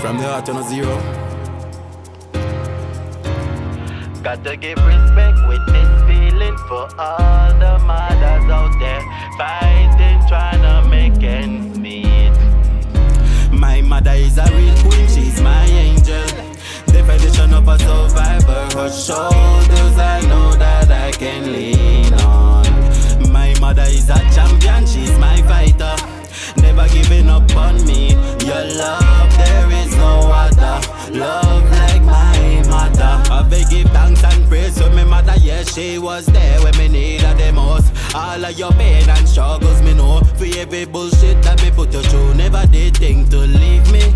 From the heart on a zero. Got to give respect with this feeling for all the mothers out there fighting, trying to make ends meet. My mother is a real queen, she's my angel. Definition of a survivor, Was there when me needed the most. All of your pain and struggles, me know. For every bullshit that me put you through, never did think to leave me.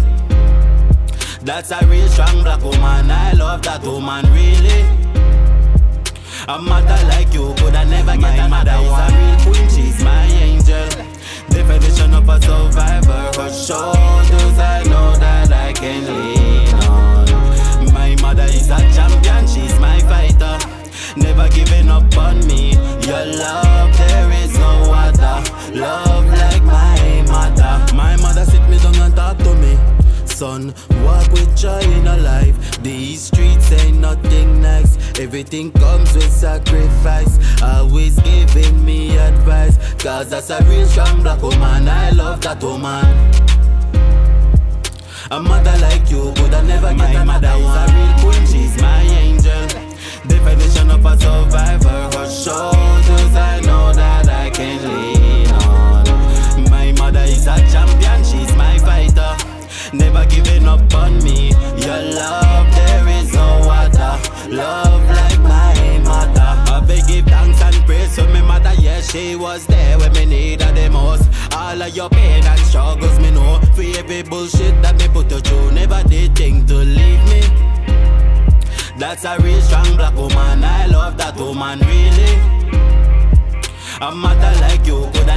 That's a real strong black woman. I love that woman really. A mother like you could I never get my mother is a on me. Your love, there is no other. Love like my mother. My mother sit me down and talk to me. Son, walk with joy in a life. These streets ain't nothing nice. Everything comes with sacrifice. Always giving me advice. Cause that's a real strong black woman. I love that woman. A mother like you would I never get mother is a real queen, she's my angel. She was there when me needed the most. All of your pain and struggles, me know. For every bullshit that me put you through, never did think to leave me. That's a real strong black woman. I love that woman really. A mother like you could I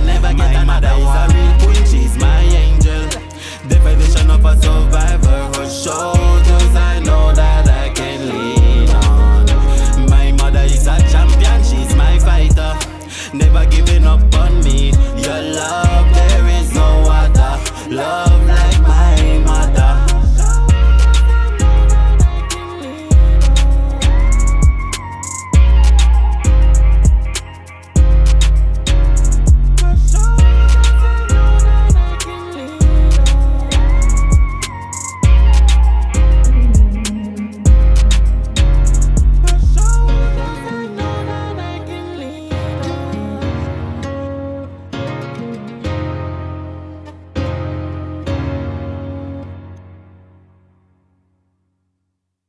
love.